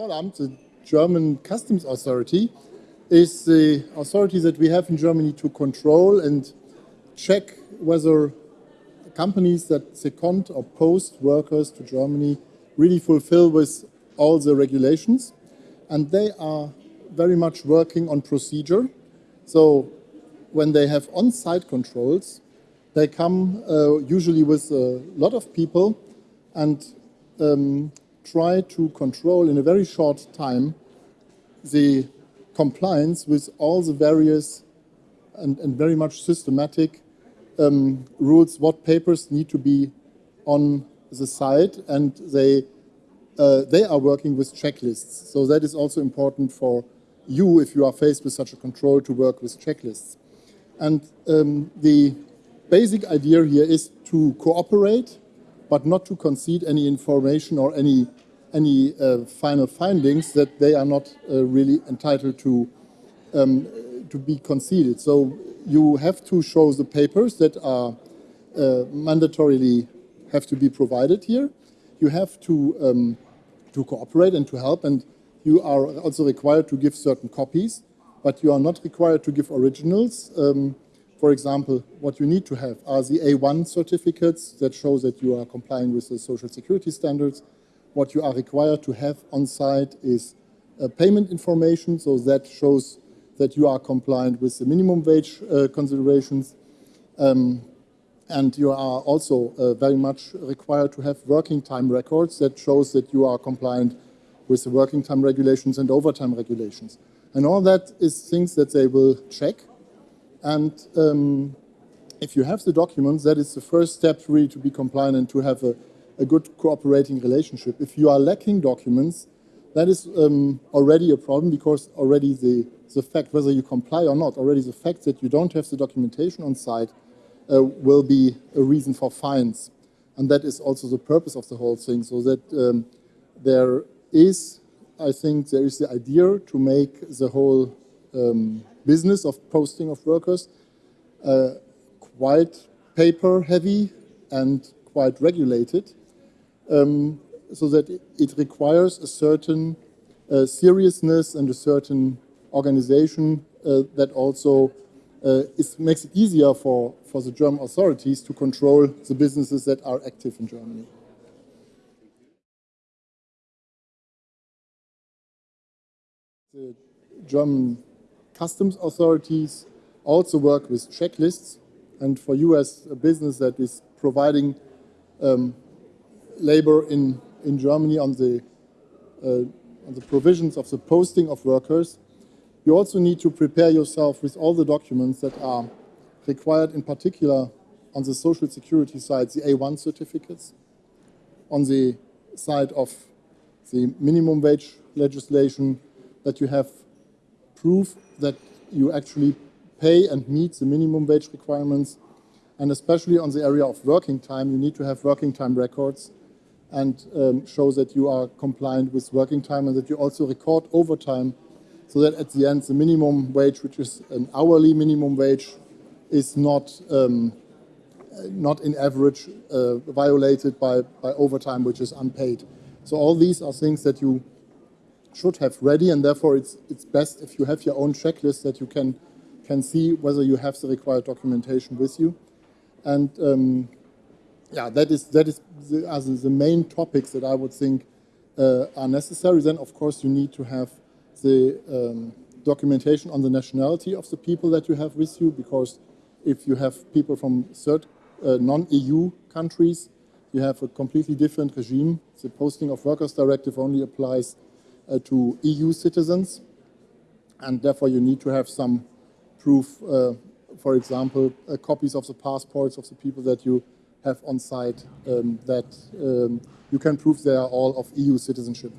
Zollamt, the German customs authority, is the authority that we have in Germany to control and check whether companies that second or post workers to Germany really fulfill with all the regulations. And they are very much working on procedure. So when they have on-site controls, they come uh, usually with a lot of people and um, try to control in a very short time the compliance with all the various and, and very much systematic um, rules, what papers need to be on the site, and they, uh, they are working with checklists. So that is also important for you, if you are faced with such a control, to work with checklists. And um, the basic idea here is to cooperate, but not to concede any information or any, any uh, final findings that they are not uh, really entitled to, um, to be conceded. So you have to show the papers that are uh, mandatorily have to be provided here. You have to, um, to cooperate and to help, and you are also required to give certain copies, but you are not required to give originals. Um, for example, what you need to have are the A1 certificates that show that you are complying with the social security standards. What you are required to have on site is uh, payment information, so that shows that you are compliant with the minimum wage uh, considerations. Um, and you are also uh, very much required to have working time records that shows that you are compliant with the working time regulations and overtime regulations. And all that is things that they will check and um, if you have the documents, that is the first step really to be compliant and to have a, a good cooperating relationship. If you are lacking documents, that is um, already a problem because already the, the fact, whether you comply or not, already the fact that you don't have the documentation on site uh, will be a reason for fines. And that is also the purpose of the whole thing, so that um, there is, I think, there is the idea to make the whole um, business of posting of workers, uh, quite paper heavy and quite regulated, um, so that it requires a certain uh, seriousness and a certain organization uh, that also uh, makes it easier for, for the German authorities to control the businesses that are active in Germany. The German customs authorities also work with checklists. And for you as a business that is providing um, labor in, in Germany on the, uh, on the provisions of the posting of workers, you also need to prepare yourself with all the documents that are required, in particular on the social security side, the A1 certificates, on the side of the minimum wage legislation, that you have proof that you actually pay and meet the minimum wage requirements. And especially on the area of working time, you need to have working time records and um, show that you are compliant with working time and that you also record overtime so that at the end the minimum wage, which is an hourly minimum wage, is not um, not in average uh, violated by, by overtime, which is unpaid. So all these are things that you should have ready, and therefore it's, it's best if you have your own checklist that you can, can see whether you have the required documentation with you. And um, yeah, that is, that is the, the main topics that I would think uh, are necessary. Then, of course, you need to have the um, documentation on the nationality of the people that you have with you, because if you have people from third uh, non-EU countries, you have a completely different regime. The Posting of Workers Directive only applies to EU citizens, and therefore you need to have some proof, uh, for example, uh, copies of the passports of the people that you have on site um, that um, you can prove they are all of EU citizenship.